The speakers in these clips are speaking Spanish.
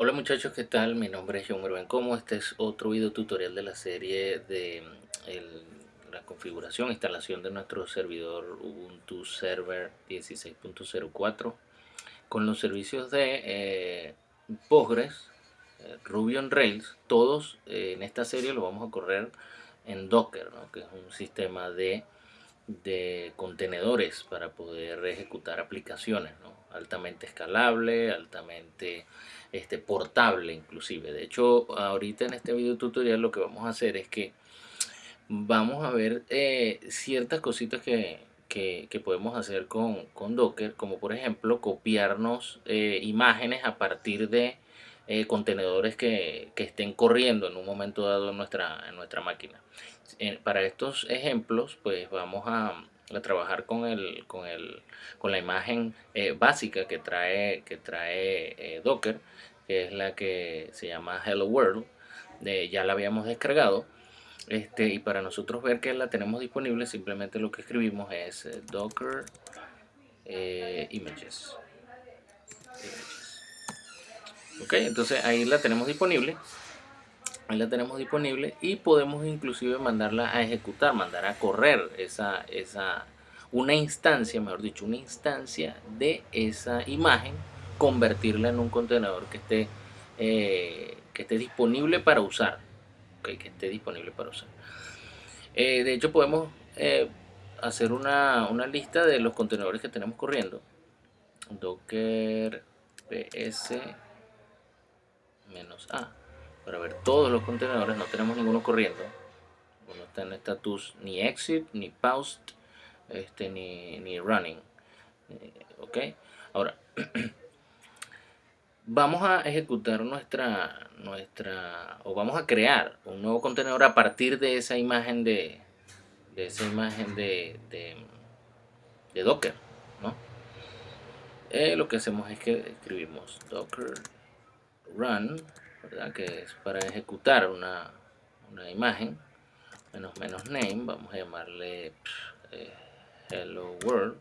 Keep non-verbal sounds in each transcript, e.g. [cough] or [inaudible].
Hola muchachos, ¿qué tal? Mi nombre es John Merven Como. Este es otro video tutorial de la serie de el, la configuración, instalación de nuestro servidor Ubuntu Server 16.04 con los servicios de eh, eh, Ruby on Rails. Todos eh, en esta serie lo vamos a correr en Docker, ¿no? que es un sistema de, de contenedores para poder ejecutar aplicaciones. Altamente escalable, altamente este, portable inclusive. De hecho, ahorita en este video tutorial lo que vamos a hacer es que vamos a ver eh, ciertas cositas que, que, podemos hacer con, con, Docker, como por ejemplo copiarnos eh, imágenes a partir de eh, contenedores que, que, estén corriendo en un momento dado en nuestra, en nuestra máquina. para estos ejemplos, pues vamos a, a trabajar con, el, con, el, con la imagen eh, básica que trae, que trae eh, Docker, que es la que se llama Hello World. ya la habíamos descargado. Este, y para nosotros ver que la tenemos disponible, simplemente lo que escribimos es eh, Docker images. images. Ok, entonces ahí la tenemos disponible ahí la tenemos disponible y podemos inclusive mandarla a ejecutar, mandar a correr esa, esa, una instancia, mejor dicho, una instancia de esa imagen, convertirla en un contenedor que esté, eh, que esté disponible para usar, que esté disponible para usar. Eh, de hecho podemos eh, hacer una, una, lista de los contenedores que tenemos corriendo. Docker ps menos a para ver todos los contenedores, no tenemos ninguno corriendo. No está en status ni exit, ni paused, este, ni, ni running. Eh, ok, ahora [clears throat] vamos a ejecutar nuestra, nuestra, o vamos a crear un nuevo contenedor a partir de esa imagen de, de esa imagen de, de, Docker, ¿no? Eh, lo que hacemos es que escribimos docker run que es para ejecutar una, imagen menos menos name vamos a llamarle eh, hello world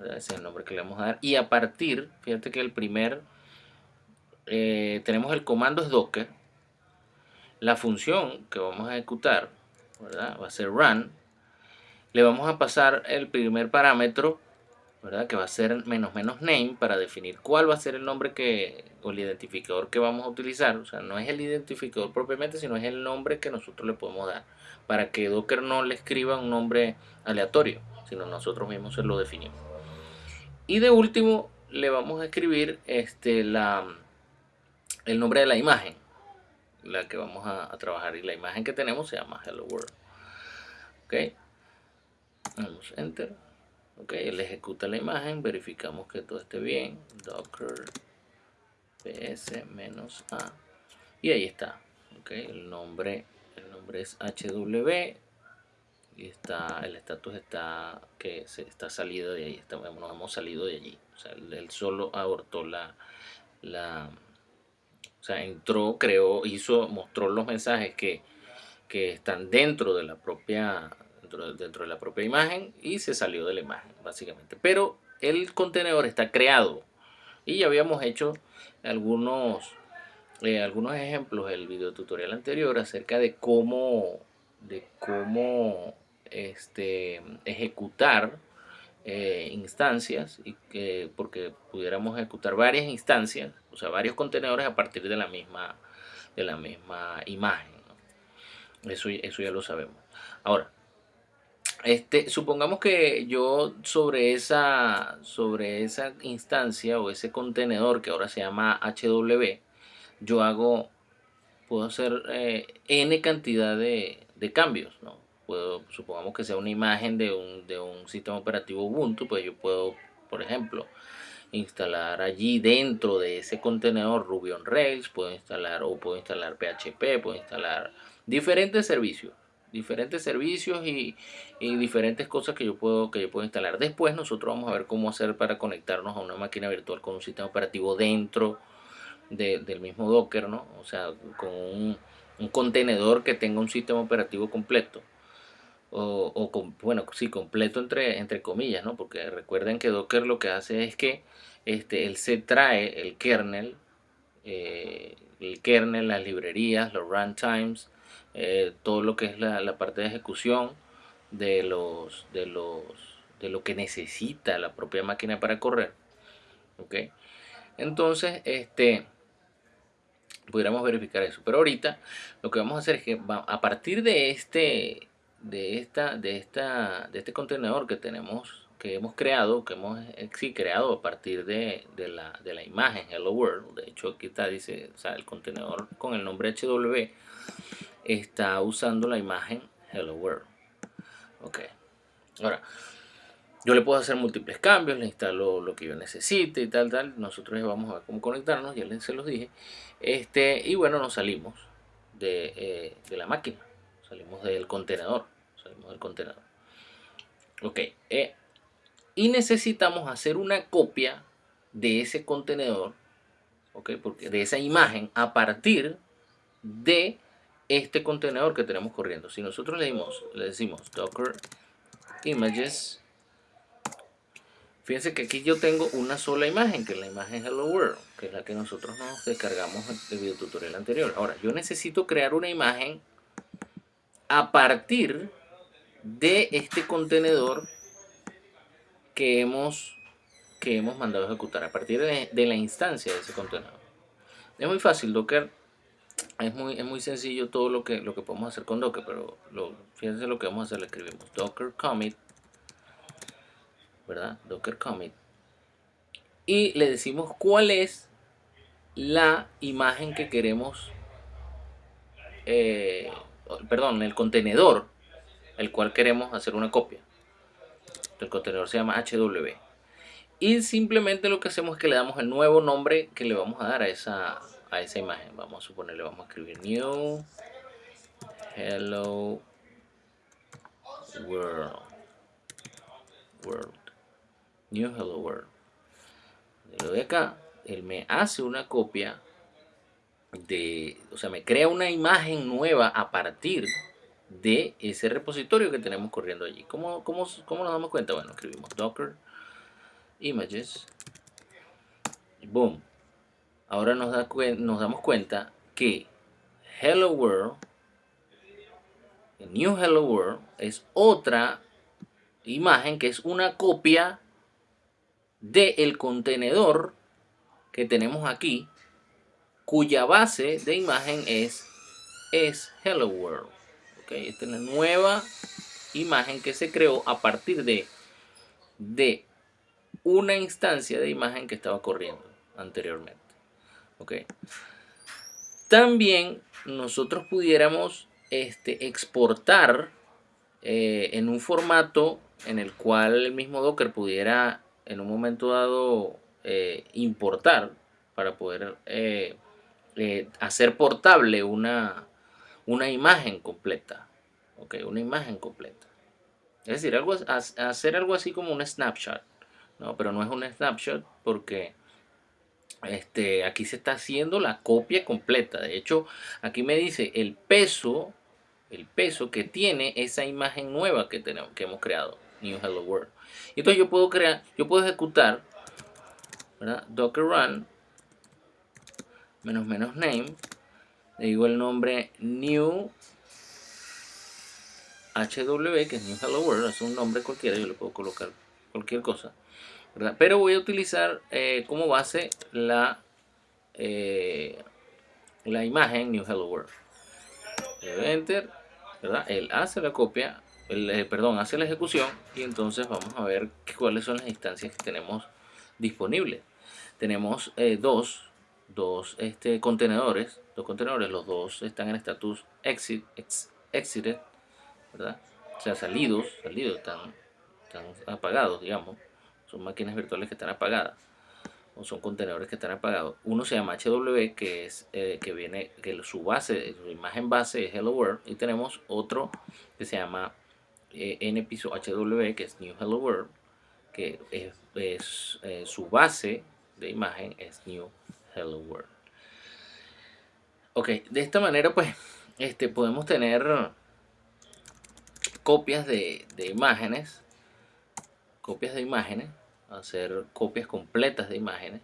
ese es el nombre que le vamos a dar. Y a partir fíjate que el primer eh, tenemos el comando es docker. La función que vamos a ejecutar va a ser run. Le vamos a pasar el primer parámetro ¿verdad? que va a ser menos menos name para definir cuál va a ser el nombre que o el identificador que vamos a utilizar. O sea no es el identificador propiamente sino es el nombre que nosotros le podemos dar para que Docker no le escriba un nombre aleatorio sino nosotros mismos se lo definimos. Y de último le vamos a escribir este la el nombre de la imagen la que vamos a, trabajar. Y la imagen que tenemos se llama hello world. Ok. Damos enter ok él ejecuta la imagen verificamos que todo esté bien. Docker ps menos a. Y ahí está. Ok el nombre el nombre es hw y está el estatus está que se está salido de ahí estamos, nos hemos salido de allí. O sea él, solo abortó la la o sea entró creó hizo mostró los mensajes que que están dentro de la propia dentro, de la propia imagen y se salió de la imagen básicamente. Pero el contenedor está creado y ya habíamos hecho algunos, eh, algunos ejemplos del video tutorial anterior acerca de cómo, de cómo este, ejecutar eh, instancias y que porque pudiéramos ejecutar varias instancias, o sea, varios contenedores a partir de la misma, de la misma imagen. Eso, eso ya lo sabemos. Ahora, este, supongamos que yo sobre esa, sobre esa instancia o ese contenedor que ahora se llama HW, yo hago, puedo hacer eh, n cantidad de, cambios, ¿no? Puedo, supongamos que sea una imagen de un, de un sistema operativo Ubuntu, pues yo puedo, por ejemplo, instalar allí dentro de ese contenedor Ruby on Rails, puedo instalar o puedo instalar PHP, puedo instalar diferentes servicios diferentes servicios y, diferentes cosas que yo puedo que yo puedo instalar. Después nosotros vamos a ver cómo hacer para conectarnos a una máquina virtual con un sistema operativo dentro del mismo docker no o sea con un, contenedor que tenga un sistema operativo completo. O, con, bueno sí completo entre entre comillas no porque recuerden que docker lo que hace es que este él se trae el kernel eh, el kernel, las librerías, los runtimes, eh, todo lo que es la, parte de ejecución de los de los de lo que necesita la propia máquina para correr ok entonces este pudiéramos verificar eso pero ahorita lo que vamos a hacer es que a partir de este de esta de esta de este contenedor que tenemos que hemos creado, que hemos eh, sí, creado a partir de, de, la, de, la, imagen Hello World. De hecho, aquí está, dice, o sea, el contenedor con el nombre HW está usando la imagen Hello World. Ok. Ahora, yo le puedo hacer múltiples cambios, le instalo lo que yo necesite y tal, tal. Nosotros vamos a ver cómo conectarnos, ya les se los dije. Este, y bueno, nos salimos de, eh, de la máquina. Salimos del contenedor. Salimos del contenedor. Ok. Eh, y necesitamos hacer una copia de ese contenedor, ¿ok? Porque de esa imagen a partir de este contenedor que tenemos corriendo. Si nosotros le, le decimos docker images, fíjense que aquí yo tengo una sola imagen, que es la imagen hello world, que es la que nosotros nos descargamos del video tutorial anterior. Ahora, yo necesito crear una imagen a partir de este contenedor que hemos, que hemos mandado a ejecutar a partir de, la instancia de ese contenedor. Es muy fácil, Docker es muy, es muy sencillo todo lo que, lo que podemos hacer con Docker, pero fíjense lo que vamos a hacer, le escribimos Docker commit, ¿verdad? Docker commit. Y le decimos cuál es la imagen que queremos, eh, perdón, el contenedor el cual queremos hacer una copia el contenedor se llama HW. Y simplemente lo que hacemos es que le damos el nuevo nombre que le vamos a dar a esa, a esa imagen. Vamos a suponerle, vamos a escribir new hello world. World. New hello world. Le doy acá, él me hace una copia de, o sea, me crea una imagen nueva a partir de ese repositorio que tenemos corriendo allí. ¿Cómo, cómo, cómo nos damos cuenta? Bueno, escribimos docker images boom. Ahora nos, da, nos damos cuenta que hello world new hello world es otra imagen que es una copia del el contenedor que tenemos aquí cuya base de imagen es es hello world esta es la nueva imagen que se creó a partir de, de una instancia de imagen que estaba corriendo anteriormente. Okay. También nosotros pudiéramos este, exportar eh, en un formato en el cual el mismo Docker pudiera en un momento dado eh, importar para poder eh, hacer portable una, una imagen completa. Ok, una imagen completa. Es decir, algo, hacer algo así como un snapshot. No, pero no es un snapshot porque este, aquí se está haciendo la copia completa. De hecho, aquí me dice el peso, el peso que tiene esa imagen nueva que, tenemos, que hemos creado. New Hello World. Y entonces yo puedo crear, yo puedo ejecutar docker run menos menos name le digo el nombre new HW, que es New Hello World, es un nombre cualquiera, yo le puedo colocar cualquier cosa, Pero voy a utilizar eh, como base la, eh, la imagen New Hello World. Enter, ¿verdad? Él hace la copia, eh, perdón, hace la ejecución y entonces vamos a ver cuáles son las instancias que tenemos disponibles. Tenemos dos, dos este, contenedores los contenedores, los dos están en estatus exit, exited, ¿verdad? O sea, salidos, salidos, están, están apagados, digamos. Son máquinas virtuales que están apagadas. O son contenedores que están apagados. Uno se llama HW, que es eh, que viene, que su base, su imagen base es Hello World. Y tenemos otro que se llama eh, npiso HW, que es New Hello World, que es, eh, su base de imagen es New Hello World. Ok, de esta manera pues este, podemos tener copias de, imágenes, copias de imágenes, hacer copias completas de imágenes,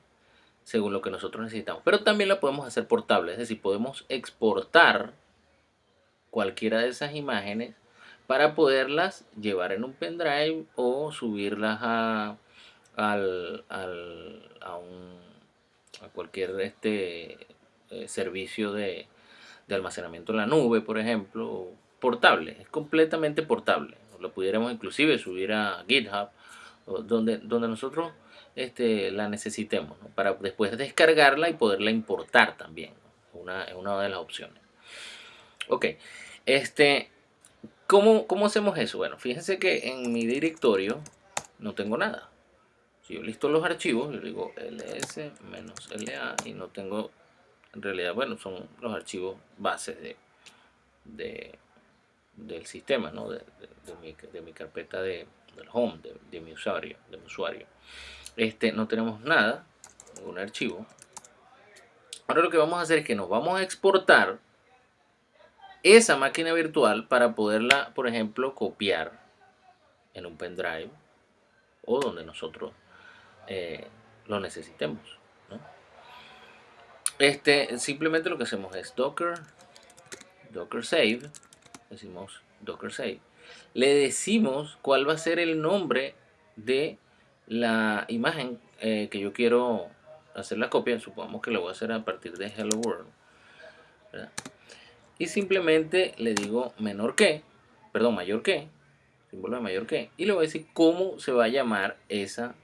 según lo que nosotros necesitamos. Pero también la podemos hacer portable, es decir, podemos exportar cualquiera de esas imágenes para poderlas llevar en un pendrive o subirlas a, al, a, un, a cualquier este, eh, servicio de, de almacenamiento en la nube, por ejemplo, portable, es completamente portable. Lo pudiéramos inclusive subir a GitHub, donde, donde nosotros este, la necesitemos, para después descargarla y poderla importar también. Una, es una de las opciones. Ok, este, ¿cómo, ¿cómo hacemos eso? Bueno, fíjense que en mi directorio no tengo nada. Si yo listo los archivos, yo digo ls-la y no tengo, en realidad, bueno, son los archivos bases de, del sistema, ¿no? de, mi, carpeta de, del home, de, mi usuario, de mi usuario. Este, no tenemos nada, ningún archivo. Ahora lo que vamos a hacer es que nos vamos a exportar esa máquina virtual para poderla, por ejemplo, copiar en un pendrive o donde nosotros eh, lo necesitemos. Este, simplemente lo que hacemos es docker, docker save, decimos docker save, le decimos cuál va a ser el nombre de la imagen eh, que yo quiero hacer la copia, supongamos que lo voy a hacer a partir de hello world, y simplemente le digo menor que, perdón, mayor que, símbolo de mayor que, y le voy a decir cómo se va a llamar esa,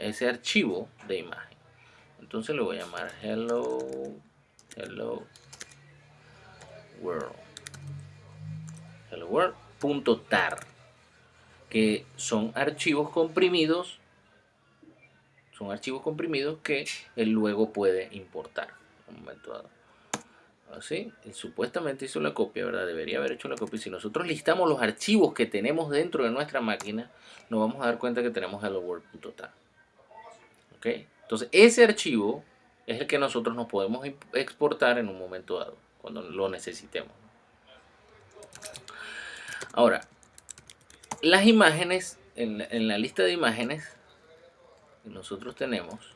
ese archivo de imagen. Entonces le voy a llamar hello, hello world, hello world.tar, que son archivos comprimidos, son archivos comprimidos que él luego puede importar un momento dado así, supuestamente hizo la copia, ¿verdad? Debería haber hecho la copia. Si nosotros listamos los archivos que tenemos dentro de nuestra máquina, nos vamos a dar cuenta que tenemos hello world.tar. ¿Ok? Entonces, ese archivo es el que nosotros nos podemos exportar en un momento dado, cuando lo necesitemos. Ahora, las imágenes, en, la lista de imágenes que nosotros tenemos,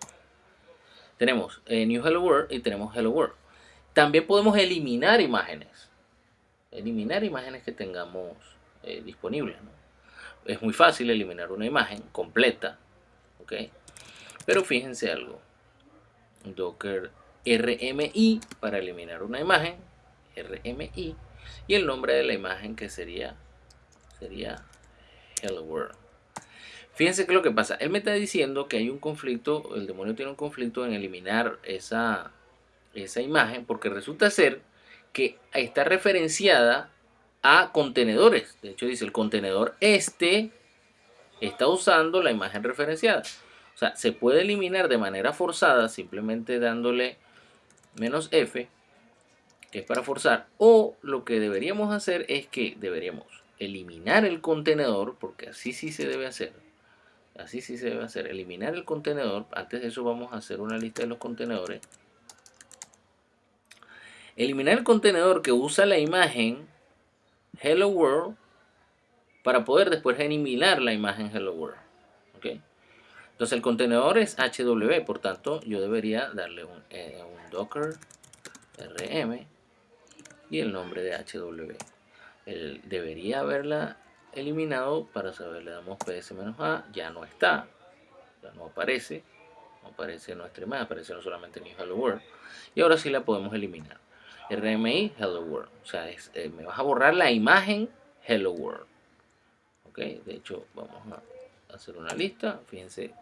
tenemos eh, New Hello World y tenemos Hello World. También podemos eliminar imágenes. Eliminar imágenes que tengamos eh, disponibles. Es muy fácil eliminar una imagen completa. ¿ok? Pero fíjense algo. Docker RMI para eliminar una imagen. RMI. Y el nombre de la imagen que sería, sería Hello World. Fíjense que lo que pasa. Él me está diciendo que hay un conflicto, el demonio tiene un conflicto en eliminar esa esa imagen porque resulta ser que está referenciada a contenedores. De hecho dice el contenedor este está usando la imagen referenciada. O sea, se puede eliminar de manera forzada simplemente dándole menos F, que es para forzar. O lo que deberíamos hacer es que deberíamos eliminar el contenedor, porque así sí se debe hacer. Así sí se debe hacer. Eliminar el contenedor. Antes de eso vamos a hacer una lista de los contenedores. Eliminar el contenedor que usa la imagen Hello World para poder después eliminar la imagen Hello World. Entonces el contenedor es HW, por tanto yo debería darle un, eh, docker rm y el nombre de HW. Él debería haberla eliminado para saber, le damos ps-a, ya no está, ya no aparece, no aparece nuestra imagen, aparece no solamente en Hello World y ahora sí la podemos eliminar. RMI Hello World. O sea, eh, me vas a borrar la imagen Hello World. Ok, de hecho, vamos a hacer una lista. Fíjense,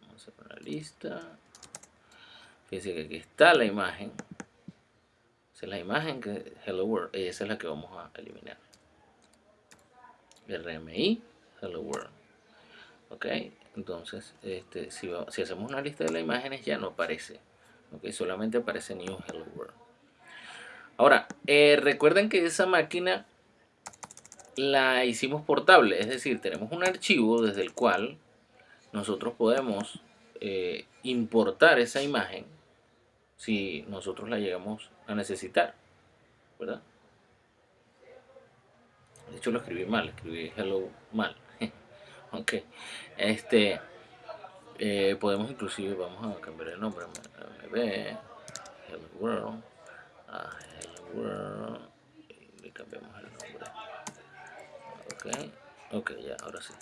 vamos a hacer una lista. Fíjense que aquí está la imagen. Esa es la imagen que Hello World. Y esa es la que vamos a eliminar. RMI Hello World. Ok, entonces, este, si, si hacemos una lista de las imágenes ya no aparece ok solamente aparece New Hello World ahora eh, recuerden que esa máquina la hicimos portable es decir tenemos un archivo desde el cual nosotros podemos eh, importar esa imagen si nosotros la llegamos a necesitar ¿verdad? de hecho lo escribí mal escribí hello mal [laughs] ok este Eh, podemos inclusive, vamos a cambiar el nombre, mb, hello world, a hello world, y le cambiamos el nombre. Ok, ok, ya, ahora sí.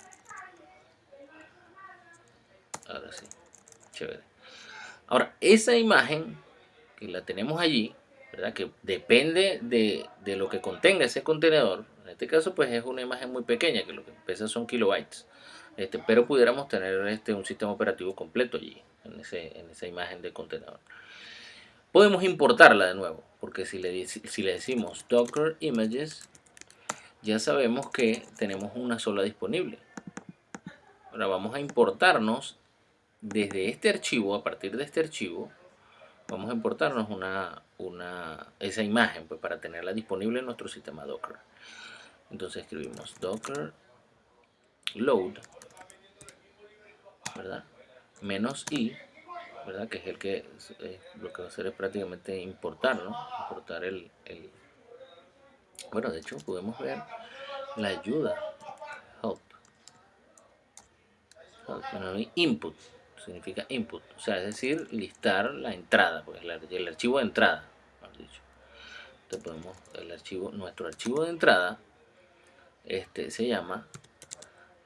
Ahora sí, chévere. Ahora, esa imagen que la tenemos allí, ¿verdad? Que depende de, de lo que contenga ese contenedor, en este caso pues es una imagen muy pequeña, que lo que pesa son kilobytes. Este, pero pudiéramos tener este, un sistema operativo completo allí, en, esa imagen de contenedor. Podemos importarla de nuevo, porque si le, si le decimos Docker Images, ya sabemos que tenemos una sola disponible. Ahora vamos a importarnos desde este archivo, a partir de este archivo, vamos a importarnos una, una, esa imagen pues, para tenerla disponible en nuestro sistema Docker. Entonces escribimos Docker load ¿verdad? Menos i, ¿verdad? Que es el que lo que va a hacer es prácticamente importar, ¿no? Importar el, el, bueno, de hecho podemos ver la ayuda help, help input significa input, o sea, es decir, listar la entrada, pues el, archivo de entrada, dicho. Entonces podemos, el archivo, nuestro archivo de entrada, este se llama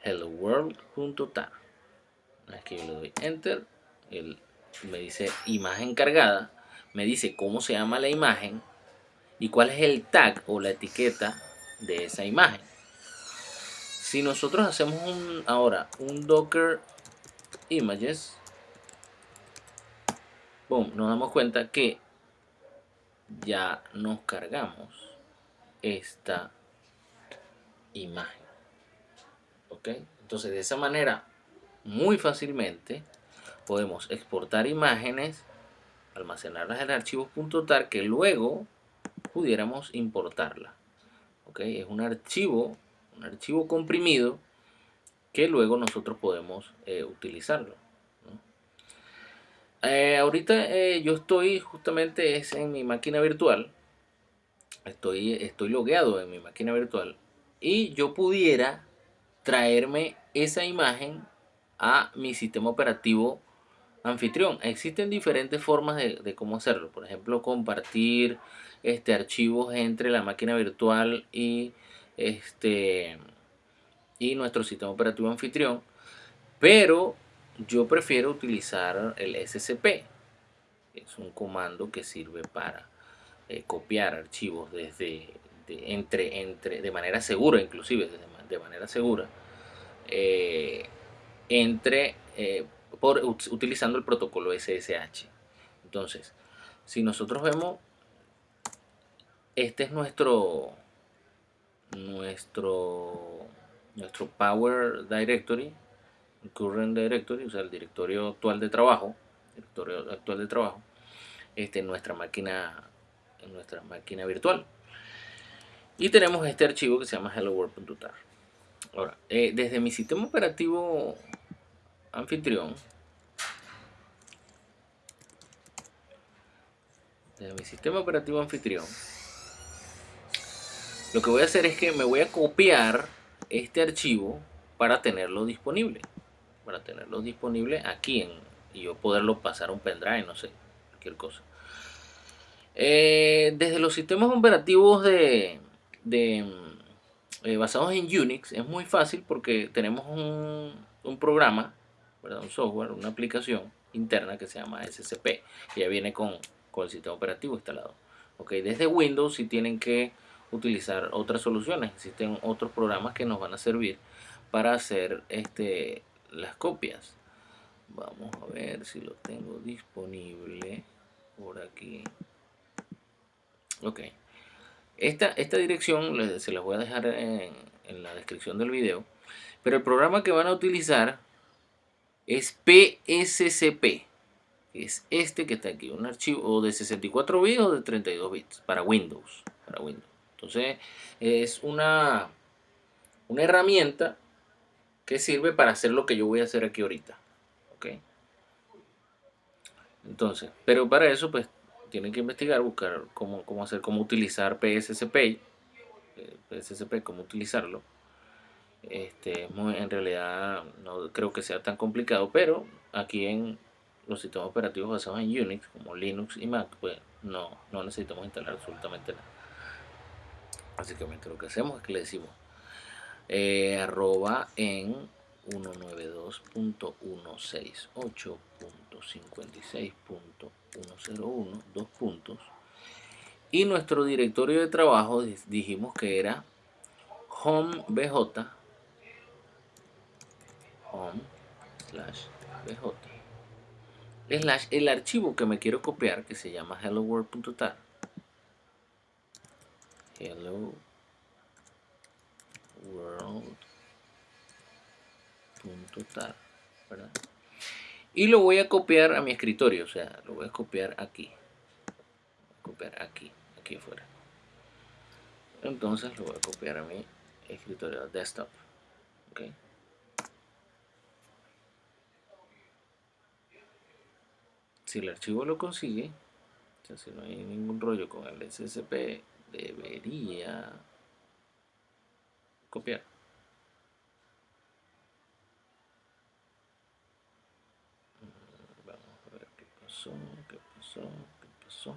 hello world.tar yo le doy enter él me dice imagen cargada me dice cómo se llama la imagen y cuál es el tag o la etiqueta de esa imagen si nosotros hacemos un, ahora un docker images boom, nos damos cuenta que ya nos cargamos esta imagen ok entonces de esa manera muy fácilmente podemos exportar imágenes, almacenarlas en archivos .tar que luego pudiéramos importarla. ¿ok? Es un archivo, un archivo comprimido que luego nosotros podemos eh, utilizarlo. Eh, ahorita eh, yo estoy justamente es en mi máquina virtual, estoy, estoy logueado en mi máquina virtual y yo pudiera traerme esa imagen a mi sistema operativo anfitrión. Existen diferentes formas de, cómo hacerlo. Por ejemplo, compartir este, archivos entre la máquina virtual y, este, y nuestro sistema operativo anfitrión. Pero yo prefiero utilizar el SCP. Es un comando que sirve para eh, copiar archivos desde entre, entre, de manera segura, inclusive de, manera segura. Eh, entre eh, por, utilizando el protocolo SSH. Entonces, si nosotros vemos, este es nuestro nuestro nuestro Power Directory, Current Directory, o sea, el directorio actual de trabajo, directorio actual de trabajo, este en nuestra máquina en nuestra máquina virtual. Y tenemos este archivo que se llama hello world.tar. Ahora, eh, desde mi sistema operativo anfitrión de mi sistema operativo anfitrión lo que voy a hacer es que me voy a copiar este archivo para tenerlo disponible para tenerlo disponible aquí y yo poderlo pasar a un pendrive no sé cualquier cosa eh, desde los sistemas operativos de, eh, basados en Unix es muy fácil porque tenemos un, programa un software, una aplicación interna que se llama SCP, que ya viene con, con el sistema operativo instalado. Okay, desde Windows si tienen que utilizar otras soluciones, existen otros programas que nos van a servir para hacer este, las copias. Vamos a ver si lo tengo disponible por aquí. Ok. Esta, esta dirección se las voy a dejar en, en la descripción del video. Pero el programa que van a utilizar es PSCP. Es este que está aquí, un archivo de 64 bits o de 32 bits para Windows. Para Windows. Entonces es una, una herramienta que sirve para hacer lo que yo voy a hacer aquí ahorita. ¿Ok? Entonces, pero para eso pues tienen que investigar, buscar cómo, cómo hacer, cómo utilizar PSCP, eh, PSCP, cómo utilizarlo. Este, en realidad no creo que sea tan complicado, pero aquí en los sistemas operativos basados en Unix, como Linux y Mac, pues no, no necesitamos instalar absolutamente nada. Básicamente lo que hacemos es que le decimos eh, arroba en 192.168.56.101, dos puntos. Y nuestro directorio de trabajo dijimos que era home bj home slash bj slash el archivo que me quiero copiar que se llama hello world.tar hello world.tar y lo voy a copiar a mi escritorio o sea lo voy a copiar aquí. Copiar aquí aquí afuera. Entonces lo voy a copiar a mi escritorio desktop okay. si el archivo lo consigue o sea, si no hay ningún rollo con el SSP debería copiar. Mm, vamos a ver qué pasó qué pasó qué pasó.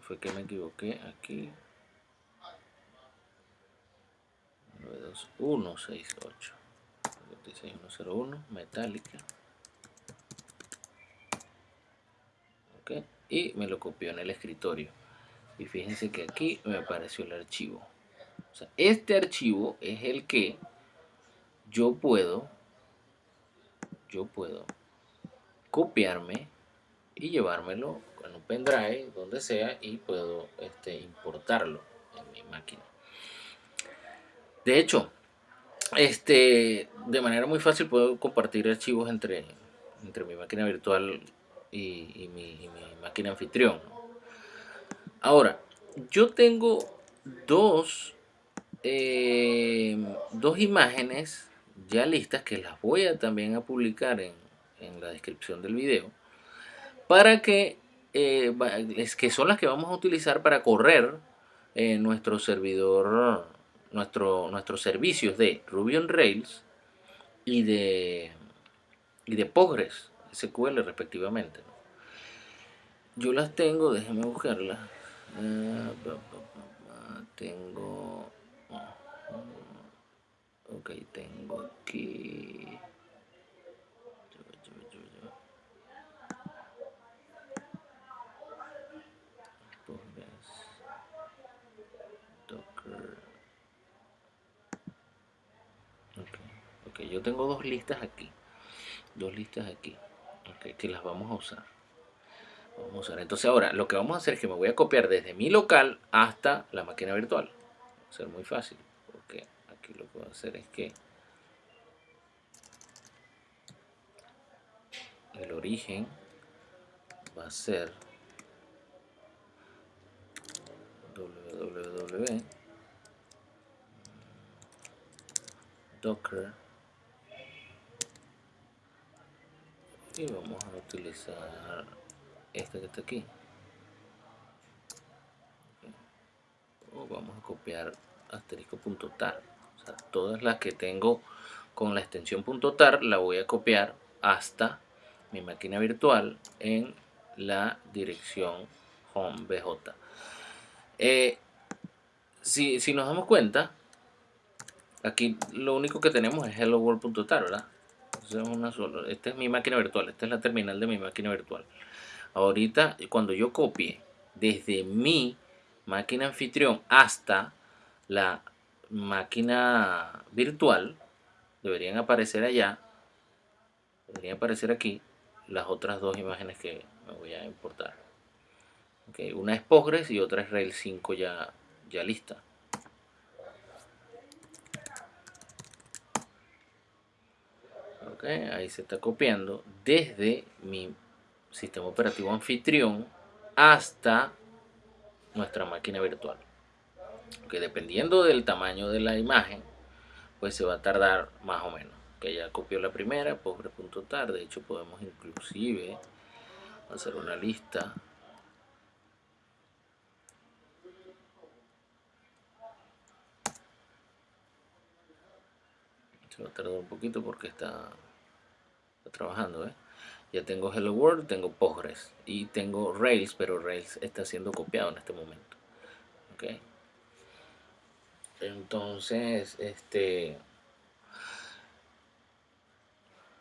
Fue que me equivoqué aquí 92168 56101 metálica. Ok y me lo copió en el escritorio. Y fíjense que aquí me apareció el archivo. Este archivo es el que yo puedo yo puedo copiarme y llevármelo en un pendrive, donde sea, y puedo este, importarlo en mi máquina. De hecho, este, de manera muy fácil puedo compartir archivos entre, entre mi máquina virtual y, mi, máquina anfitrión. Ahora, yo tengo dos, eh, dos imágenes ya listas que las voy a también a publicar en, en la descripción del video para que, eh, que son las que vamos a utilizar para correr nuestro servidor, nuestro, nuestros servicios de Ruby on Rails y de, y de Postgres SQL respectivamente. Yo las tengo, déjenme buscarlas. Ah, tengo... Ok, tengo aquí... yo tengo dos listas aquí. Dos listas aquí. Que las vamos a usar. Vamos a usar. Entonces ahora lo que vamos a hacer es que me voy a copiar desde mi local hasta la máquina virtual. Va a ser muy fácil. Porque aquí lo que voy a hacer es que el origen va a ser www. Docker y vamos a utilizar esta que está aquí. O vamos a copiar asterisco.tar o sea, todas las que tengo con la extensión .tar la voy a copiar hasta mi máquina virtual en la dirección home bj eh, si, si nos damos cuenta aquí lo único que tenemos es hello world.tar verdad Esta es mi máquina virtual, esta es la terminal de mi máquina virtual. Ahorita, cuando yo copie desde mi máquina anfitrión hasta la máquina virtual, deberían aparecer allá, deberían aparecer aquí las otras dos imágenes que me voy a importar. una es Postgres y otra es Rails 5 ya, ya lista. Ahí se está copiando desde mi sistema operativo anfitrión hasta nuestra máquina virtual. Que dependiendo del tamaño de la imagen pues se va a tardar más o menos. Que ya copió la primera, postgres.tar, de hecho podemos inclusive hacer una lista. Se va a tardar un poquito porque está, trabajando ¿eh? ya tengo Hello World, tengo Postgres y tengo Rails, pero Rails está siendo copiado en este momento ok entonces este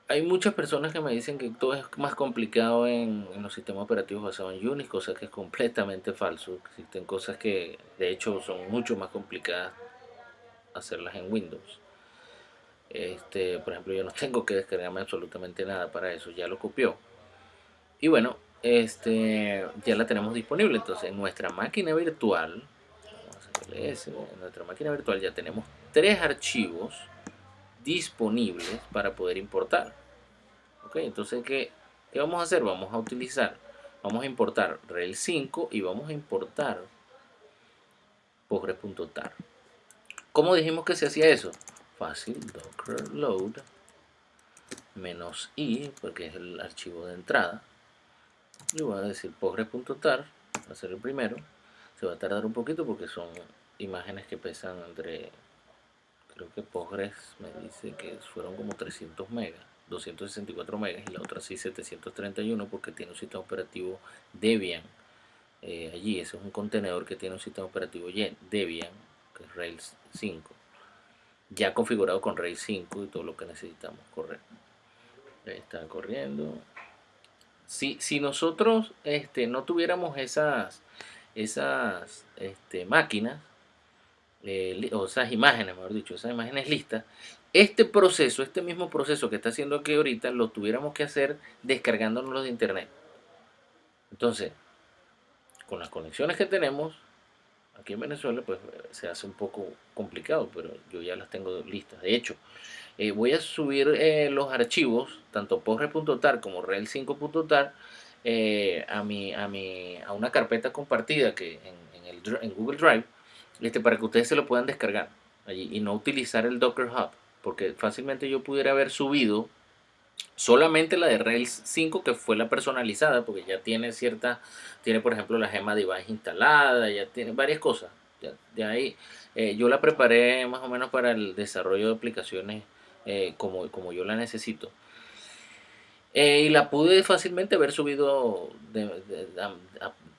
hay muchas personas que me dicen que todo es más complicado en, los sistemas operativos basados en Unix, cosa que es completamente falso. Existen cosas que de hecho son mucho más complicadas hacerlas en Windows. Este, por ejemplo, yo no tengo que descargarme absolutamente nada para eso, ya lo copió. Y bueno, este, ya la tenemos disponible. Entonces, en nuestra máquina virtual, en nuestra máquina virtual ya tenemos tres archivos disponibles para poder importar. Ok, entonces, ¿qué, ¿qué vamos a hacer? Vamos a utilizar, vamos a importar Rails 5 y vamos a importar Postgres.tar. ¿Cómo dijimos que se hacía eso? Fácil, docker load menos i, porque es el archivo de entrada. Y voy a decir postgres.tar, va a ser el primero. Se va a tardar un poquito porque son imágenes que pesan entre creo que Postgres me dice que fueron como 300 megas, 264 megas y la otra sí 731 porque tiene un sistema operativo Debian. Eh, allí, ese es un contenedor que tiene un sistema operativo Debian, que es Rails 5, ya configurado con Rails 5 y todo lo que necesitamos correr. está corriendo. Si, si nosotros este, no tuviéramos esas, esas este, máquinas, eh, o esas imágenes, mejor dicho, esas imágenes listas, este proceso, este mismo proceso que está haciendo aquí ahorita, lo tuviéramos que hacer descargándonos de internet. Entonces, con las conexiones que tenemos, aquí en Venezuela, pues se hace un poco complicado, pero yo ya las tengo listas. De hecho, eh, voy a subir eh, los archivos, tanto postgres.tar como rel5.tar, a, mi, a, mi, a una carpeta compartida que en, el, en Google Drive, este, para que ustedes se lo puedan descargar allí y no utilizar el Docker Hub, porque fácilmente yo pudiera haber subido solamente la de Rails 5 que fue la personalizada porque ya tiene cierta tiene por ejemplo la gema device instalada ya tiene varias cosas de ahí eh, yo la preparé más o menos para el desarrollo de aplicaciones eh, como, como yo la necesito eh, y la pude fácilmente haber subido de,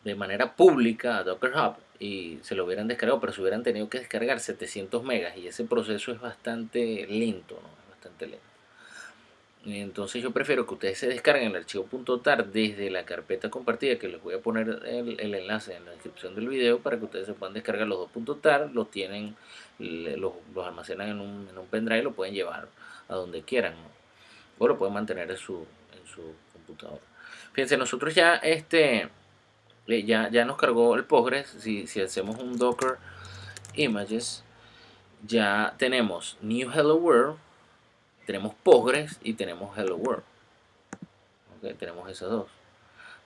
de manera pública a Docker Hub y se lo hubieran descargado, pero se hubieran tenido que descargar 700 megas y ese proceso es bastante lento, ¿no? Es bastante lento. Entonces yo prefiero que ustedes se descarguen el archivo .tar desde la carpeta compartida, que les voy a poner el, enlace en la descripción del video para que ustedes se puedan descargar los dos .tar, los tienen, los, almacenan en un, en un pendrive y lo pueden llevar a donde quieran, o lo pueden mantener en su, en su computadora. Fíjense, nosotros ya este ya, ya nos cargó el Postgres. Si, si hacemos un Docker Images, ya tenemos New Hello World, tenemos Postgres y tenemos Hello World. tenemos esas dos.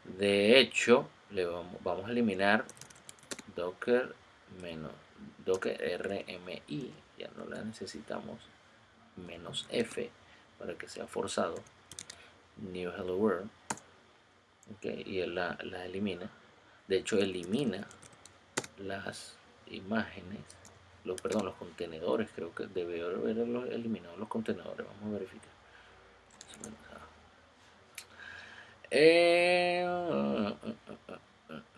De hecho, le vamos, a eliminar Docker menos Docker RMI, ya no la necesitamos, menos F para que sea forzado. New Hello World. y él la, la elimina de hecho elimina las imágenes los perdón los contenedores creo que debe haber eliminado los contenedores vamos a verificar eh,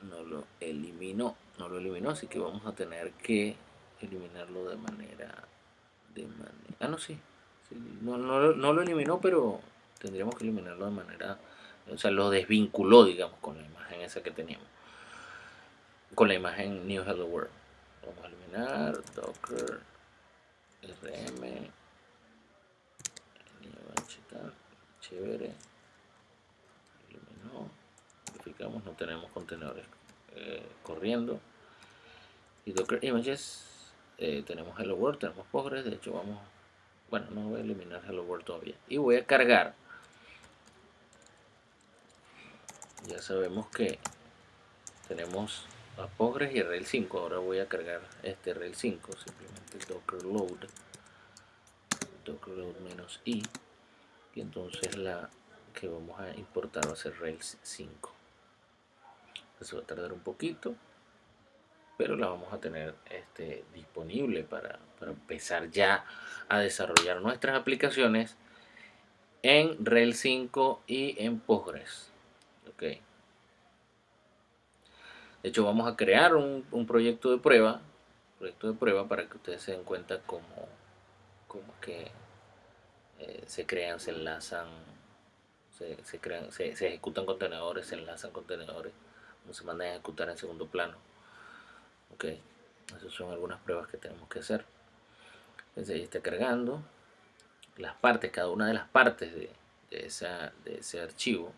no lo eliminó no lo eliminó así que vamos a tener que eliminarlo de manera de manera ah no sí, no, no lo eliminó pero tendríamos que eliminarlo de manera o sea lo desvinculó digamos con la imagen esa que teníamos con la imagen New Hello World. Vamos a eliminar docker rm chévere. Eliminó. Verificamos no tenemos contenedores eh, corriendo. Y docker images eh, tenemos hello world tenemos postgres de hecho vamos bueno no voy a eliminar hello world todavía. Y voy a cargar. Ya sabemos que tenemos a Postgres y Rail 5 ahora voy a cargar este Rail 5 simplemente docker load. Docker load menos i. Y entonces la que vamos a importar va a ser Rails 5 eso va a tardar un poquito pero la vamos a tener este, disponible para, para empezar ya a desarrollar nuestras aplicaciones en Rails 5 y en Postgres. Ok de hecho vamos a crear un, un proyecto de prueba proyecto de prueba para que ustedes se den cuenta cómo, cómo que eh, se crean, se enlazan, se, crean, se, ejecutan contenedores, se enlazan contenedores, no se mandan a ejecutar en segundo plano. Ok, esas son algunas pruebas que tenemos que hacer. Entonces ahí está cargando las partes, cada una de las partes de, esa, de ese archivo.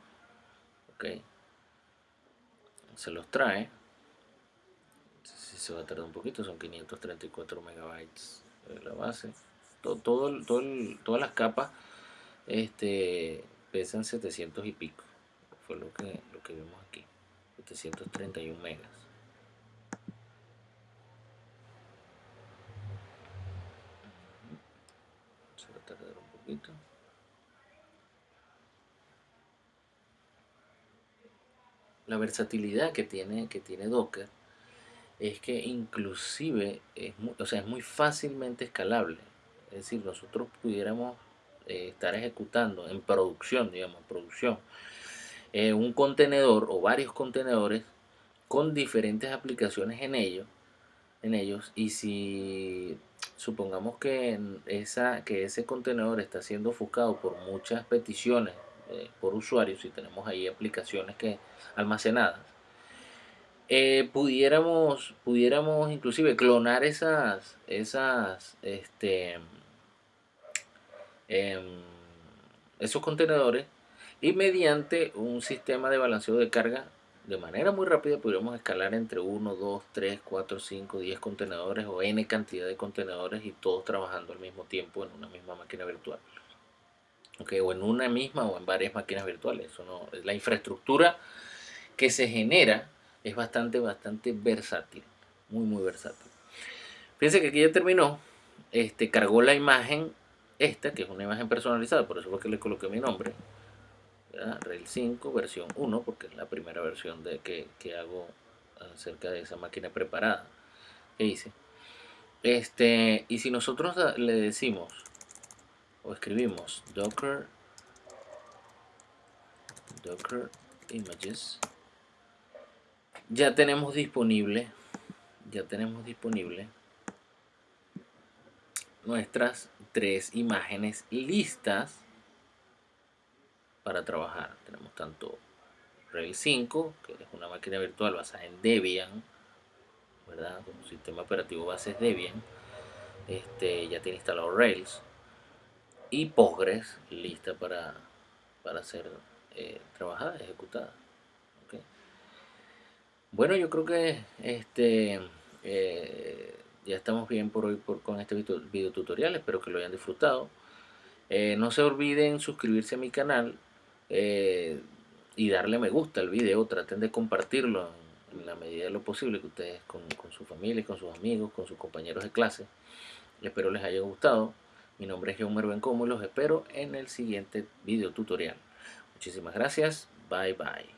Ok, se los trae. Se va a tardar un poquito, son 534 megabytes la base todo, todo, todas las capas este, pesan 700 y pico. Fue lo que, lo que vemos aquí. 731 megas. Se va a tardar un poquito. La versatilidad que tiene, que tiene Docker es que inclusive es o sea, es muy fácilmente escalable. Es decir, nosotros pudiéramos eh, estar ejecutando en producción, digamos, producción, eh, un contenedor o varios contenedores con diferentes aplicaciones en ellos, en ellos y si supongamos que, esa, que ese contenedor está siendo ofuscado por muchas peticiones eh, por usuarios y tenemos ahí aplicaciones que almacenadas pudiéramos pudiéramos inclusive clonar esas esas este Em, esos contenedores y mediante un sistema de balanceo de carga de manera muy rápida podríamos escalar entre 1, 2, 3, 4, 5, 10 contenedores o n cantidad de contenedores y todos trabajando al mismo tiempo en una misma máquina virtual. O en una misma o en varias máquinas virtuales. Eso no, la infraestructura que se genera es bastante, bastante versátil. Muy, muy versátil. Fíjense que aquí ya terminó. Este, cargó la imagen esta, que es una imagen personalizada, por eso es que le coloqué mi nombre, Rail 5 versión 1, porque es la primera versión de que, hago acerca de esa máquina preparada que hice. Este, y si nosotros le decimos o escribimos docker docker images ya tenemos disponible ya tenemos disponible nuestras tres imágenes listas para trabajar. Tenemos tanto Rails 5, que es una máquina virtual basada en Debian, ¿verdad? Como sistema operativo base es Debian. Este, ya tiene instalado Rails. Y Postgres lista para, para ser eh, trabajada, ejecutada. Bueno, yo creo que este eh, ya estamos bien por hoy por, con este video, tutorial, espero que lo hayan disfrutado. Eh, no se olviden suscribirse a mi canal eh, y darle me gusta al video, traten de compartirlo en, la medida de lo posible que ustedes con, su familia, con sus amigos, con sus compañeros de clase. Espero les haya gustado. Mi nombre es John Mervencomo y los espero en el siguiente video tutorial. Muchísimas gracias. Bye bye.